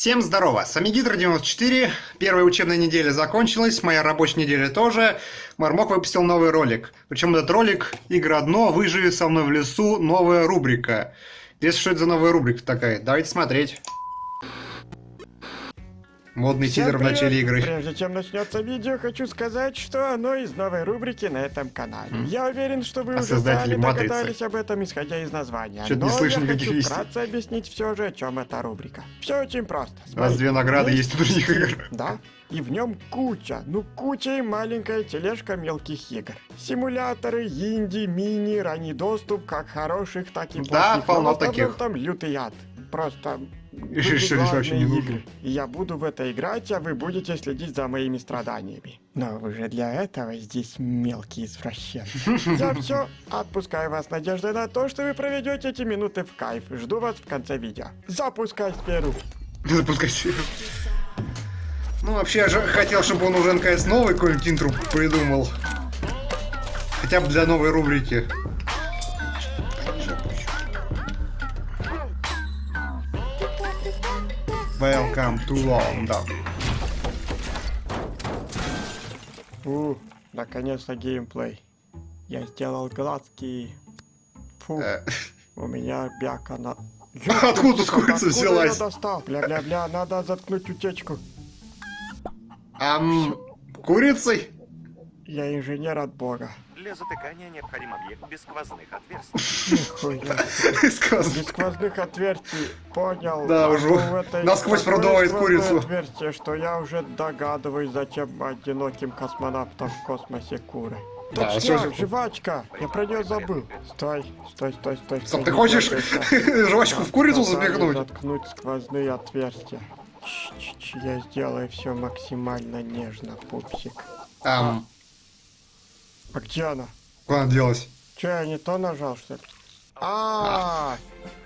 Всем здорово, с вами Гидро94, первая учебная неделя закончилась, моя рабочая неделя тоже. Мармок выпустил новый ролик, причем этот ролик «Игра дно, выживи со мной в лесу, новая рубрика». Если что это за новая рубрика такая, давайте смотреть. Модный Всем тизер в привет! начале игры. Прежде чем начнется видео, хочу сказать, что оно из новой рубрики на этом канале. Я уверен, что вы А уже сами «Матрицы»? догадались об этом, исходя из названия. Чё-то Но не слышно я хочу вестей. вкратце объяснить все же, о чем эта рубрика. Все очень просто. У нас Смотрите, две награды есть у других игр. Да, и в нем куча, ну куча и маленькая тележка мелких игр. Симуляторы, инди, мини, ранний доступ, как хороших, так и Да, плохих. полно Но в основном таких. там лютый ад. Просто И что здесь вообще не нужно? игры. И я буду в это играть, а вы будете следить за моими страданиями. Но вы же для этого здесь мелкие извращенцы. Я все, отпускаю вас надеждой на то, что вы проведете эти минуты в кайф. Жду вас в конце видео. Запускай сферу. Запускайте. Ну, вообще, я же хотел, чтобы он уже наконец новый какой-нибудь интро придумал. Хотя бы для новой рубрики. Welcome to London. У, наконец-то геймплей. Я сделал глазки. Фу, Э, у меня бяка на... Откуда тут курица взялась? Бля-бля-бля, надо заткнуть утечку. Ам, курицей? Я инженер от бога. Для затыкания необходим объект без сквозных отверстий. Нихуя. Без сквозных отверстий, понял. Да, А уже этой насквозь продувает курицу. отверстие, что я уже догадываюсь, зачем одиноким космонавтам в космосе куры. Да, Точняк, жвачка! Я про нее забыл. Стой, стой, стой, стой. Стоп, стой, ты хочешь жвачку в курицу запихнуть? Заткнуть сквозные отверстия. Ч-ч-ч, Я сделаю все максимально нежно, пупсик. Ам, А где она? куда она делась? Че, я не то нажал, что ли? А,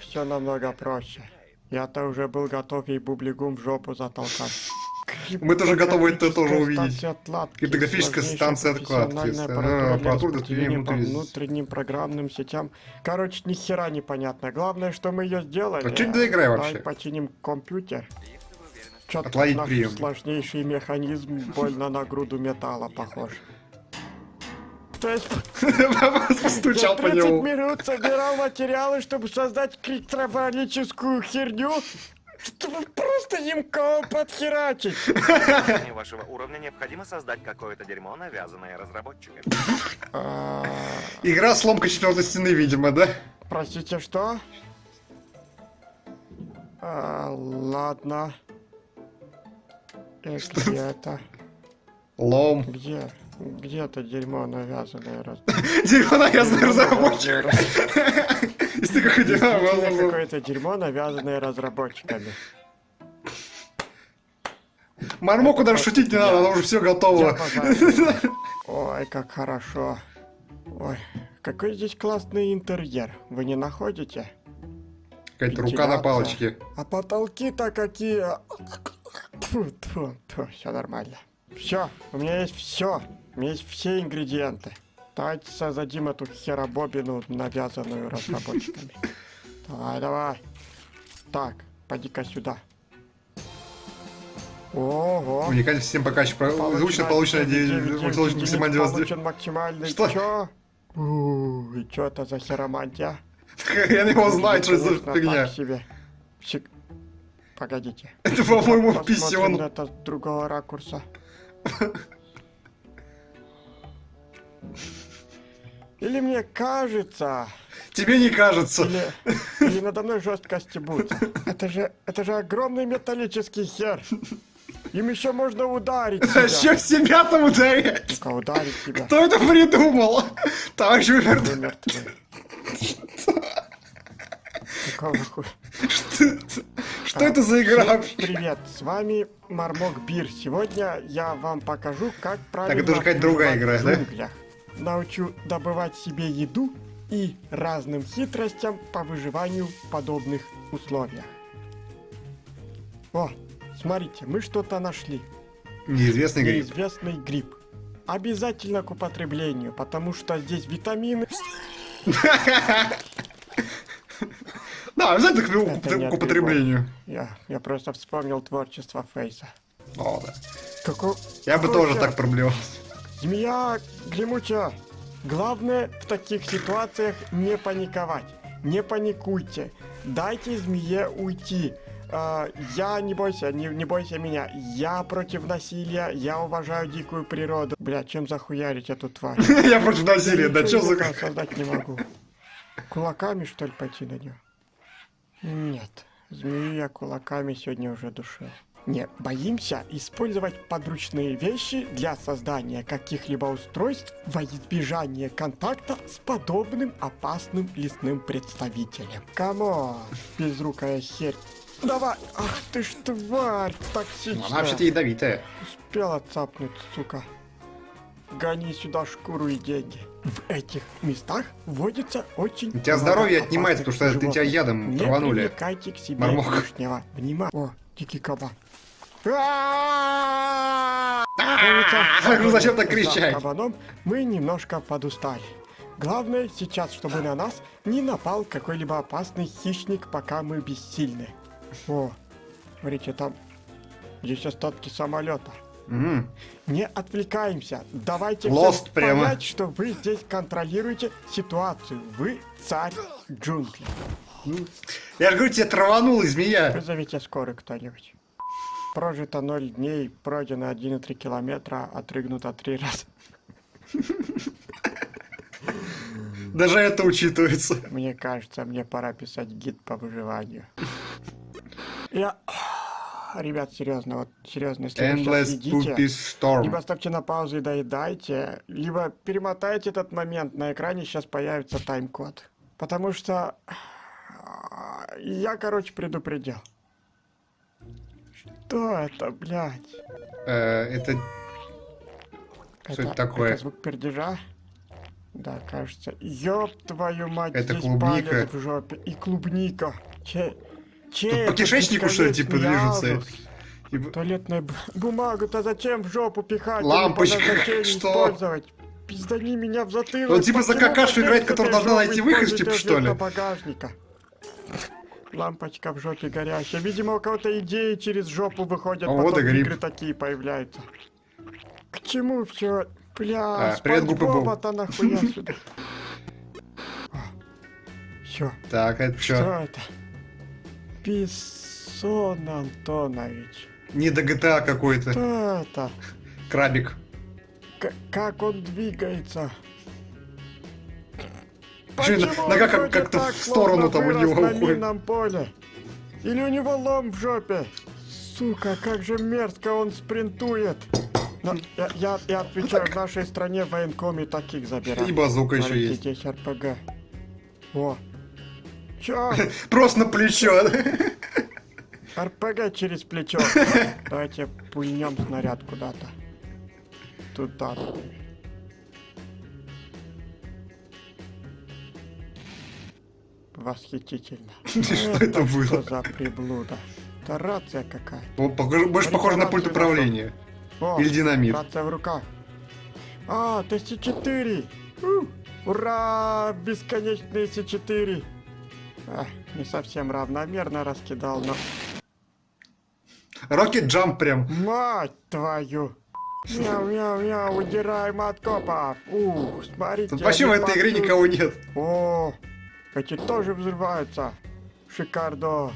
все намного проще. Я-то уже был готов ей бублигум в жопу затолкать. Мы тоже готовы это тоже увидеть. Криптографическая станция А, аппаратура по внутренним программным сетям. Короче, ни хера непонятно. Главное, что мы ее сделали. А чё это игра Давай вообще? починим компьютер. Чё-то наш прием. сложнейший механизм больно на груду металла похож. То есть Постучал я по 30 нему. минут собирал материалы, чтобы создать криптографическую херню, чтобы просто им кого подхерачить. Вашего уровня необходимо создать какое-то дерьмо, навязанное разработчиками. А, Игра сломка четвертой стены, видимо, да? Простите, что? А, ладно. Э, где это? Лом. Где? Где это дерьмо навязанное раз? Дерьмо навязанный разработчик. Если какое-то дерьмо, навязанное разработчиками. Мармоку даже шутить не надо, она уже все готово. Ой, как хорошо. Ой, какой здесь классный интерьер. Вы не находите? Какая-то рука на палочке. А потолки-то какие... Тьфу, тьфу, тьфу, все нормально. Все, у меня есть все. У меня есть все ингредиенты. Давайте создадим эту херобобину, навязанную разработчиками. Давай, давай. Так, поди-ка сюда. Ого. Уникальный систем покачки. Звучно получено максимальный звезды. Получен максимальный... Что? Чё? И чё это за херомантия? Хрен его знает, что за фигня. себе. Погодите. Это, по-моему, на это с другого ракурса. Или мне кажется, Тебе не кажется. или, или надо мной жестко стебут. Это же, это же огромный металлический хер. Им еще можно ударить А себя. что себя там ударять? Ну-ка, ударить себя. Кто это придумал? Товарищ Вивер, Вы мертвы. Какого хуя? Что это за игра? Всем привет, с вами Мармок Бир. Сегодня я вам покажу, как правильно это уже какая-то другая игра, да? Научу добывать себе еду и разным хитростям по выживанию в подобных условиях. О, смотрите, мы что-то нашли. Неизвестный гриб. Неизвестный гриб. Обязательно к употреблению, потому что здесь витамины. Да, обязательно к, Это к употреблению. Я, я просто вспомнил творчество Фейса. О, да. Какой... Я бы тоже так проблевал. Змея гремучая. Главное в таких ситуациях не паниковать. Не паникуйте. Дайте змее уйти. А, я не бойся, не, не бойся меня. Я против насилия, я уважаю дикую природу. Бля, чем захуярить эту тварь? Я против насилия, да что за... создать не могу. Кулаками, что ли, пойти на нее? Нет, змею я кулаками сегодня уже душил. Не, боимся использовать подручные вещи для создания каких-либо устройств во избежание контакта с подобным опасным лесным представителем. Come on, безрукая херь. Давай! Ах ты ж тварь токсичная! Она вообще-то ядовитая. Успела цапнуть, сука. Гони сюда шкуру и деньги. В этих местах водится очень У тебя здоровье отнимается, опасных потому что ты тебя животных. ядом Не траванули. привлекайте к себе Мармок. лишнего внимания. О, дикий кабан. Ну зачем так кричать? кабаном мы немножко подустали. Главное сейчас, чтобы на нас не напал какой-либо опасный хищник, пока мы бессильны. О, смотрите, там здесь остатки самолета. Мгм. Не отвлекаемся. Давайте Lost прямо. понять, что вы здесь контролируете ситуацию. Вы царь джунглей. Я же говорю, тебе траванула змея. Вызовите скорую кто-нибудь. Прожито 0 дней, пройдено 1,3 километра, отрыгнуто 3 раза. Даже это учитывается. Мне кажется, мне пора писать гид по выживанию. Я... Ребят, серьезно, вот серьезно, если вы сейчас Endless едите, либо ставьте на паузу и доедайте, либо перемотайте этот момент, на экране сейчас появится тайм-код. Потому что... Я, короче, предупредил. Что это, блядь? Э, Это... Что это такое? Это звук пердежа? Да, кажется. Ёб твою мать, Это здесь клубника. в жопе. И клубника. Че... Че по кишечнику, что ли, типа, движется? азус? Типа- Туалетную б- бумагу-то зачем в жопу пихать? Лампочка, что? использовать? Пиздани меня в затылок. Он типа за какашу играет, этой должна найти выход, типа, что ли? багажника? Лампочка в жопе горящая. Видимо, у кого-то идеи через жопу выходят, А потом вот и игры такие появляются. К чему все? Бля, А, привет, Боб. Боба-то нахуя сюда? Все, Так, это что что? это? Писон Антонович. Не до GTA какой-то. Что это? Крабик. К- как он двигается? Чё, Почему нога он как- как-то так, в сторону там у него на уходит? минном поле? Или у него лом в жопе? Сука, как же мерзко он спринтует. Но я, я, я отвечаю, в нашей стране военкоме таких забирают. И базука еще есть. РПГ. О. Чё? Просто на плечо. РПГ через плечо. Давайте пульнем снаряд куда-то. Туда. Восхитительно. Что это было? Что за приблуда? Это рация какая. Больше похоже на пульт управления. Или динамит. рация в руках. А, ТС-4. У, Ура! Бесконечные С-4. Не совсем равномерно раскидал, но... Рокет джамп прям. Мать твою! Мяу-мяу-мяу, удираем от копов! Ух, смотрите, Тут вообще в этой игре никого нет. О, эти тоже взрываются. Шикардос.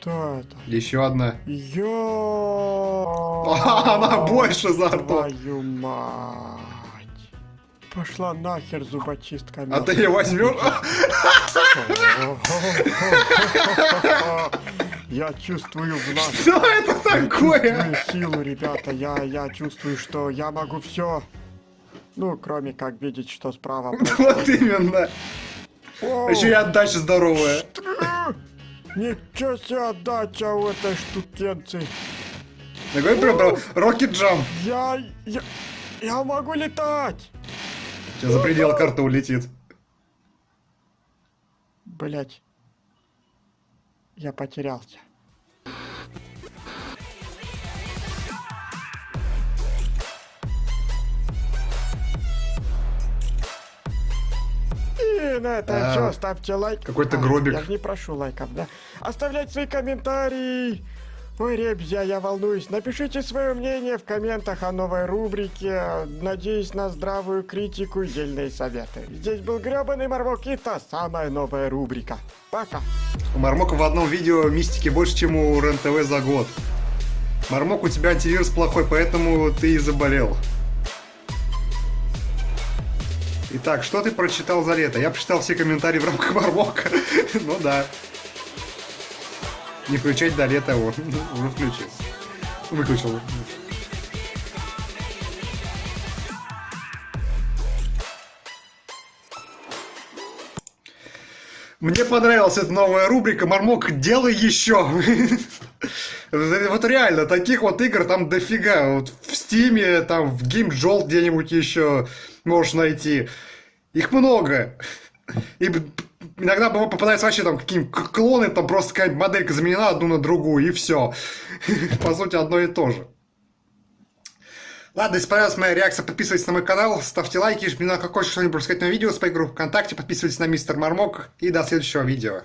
Что это? Еще одна. Ё! Она больше за. Твою мать! Пошла нахер зубочистка. А ты ее возьмешь? Я чувствую в нас Что это такое? силу, ребята. Я, я чувствую, что я могу все. Ну, кроме как видеть, что справа. Вот именно. Еще и отдача здоровая. Ничего себе отдача у этой штукенции. Я говорю прям рокет джамп. Я, я, я могу летать. Сейчас за предел карты улетит. Блять. Я потерялся. Блин, это А, все, ставьте лайк. какой-то А, гробик. Я же не прошу лайков, да? Оставлять свои комментарии. Ой, ребзя, я волнуюсь. Напишите свое мнение в комментах о новой рубрике. Надеюсь на здравую критику и дельные советы. Здесь был гребаный Марвок и та самая новая рубрика. Пока. У в одном видео мистики больше, чем у РЕН-ТВ за год. Мармок, у тебя антивирус плохой, поэтому ты и заболел. Итак, что ты прочитал за лето? Я прочитал все комментарии в рамках Мармока. Ну да. Не включать до лета, вот. Уже включил. Выключил. Мне понравилась эта новая рубрика «Мармок, делай еще!» Вот реально, таких вот игр там дофига. Вот в Стиме, там в GameJolt где-нибудь еще можешь найти. Их много. И иногда попадаются вообще там какие-нибудь клоны, там просто какая-нибудь моделька заменена одну на другую, и все. По сути, одно и то же. Ладно, если понравилась моя реакция, подписывайтесь на мой канал, ставьте лайки, жмите на какое что-нибудь сказать на видео с моей группы ВКонтакте, подписывайтесь на Мистер Мармок и до следующего видео.